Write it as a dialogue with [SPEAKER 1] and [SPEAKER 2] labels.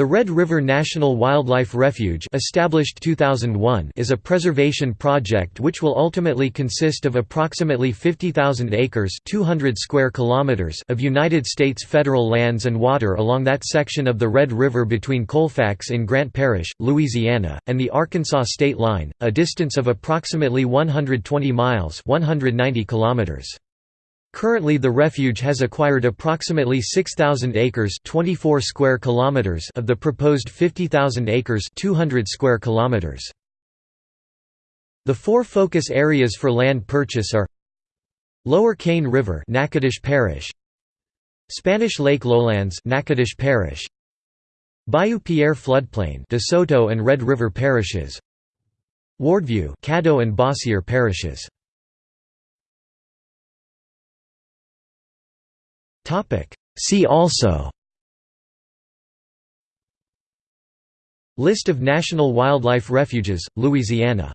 [SPEAKER 1] The Red River National Wildlife Refuge established 2001 is a preservation project which will ultimately consist of approximately 50,000 acres 200 square kilometers of United States federal lands and water along that section of the Red River between Colfax in Grant Parish, Louisiana, and the Arkansas state line, a distance of approximately 120 miles 190 kilometers. Currently the refuge has acquired approximately 6,000 acres 24 square kilometers of the proposed 50,000 acres 200 square kilometers. The four focus areas for land purchase are Lower Cane River Natchitoches Parish Spanish Lake Lowlands Natchitoches Parish Bayou Pierre floodplain DeSoto and Red River parishes Wardview Caddo and Bossier parishes See also. List of national wildlife refuges, Louisiana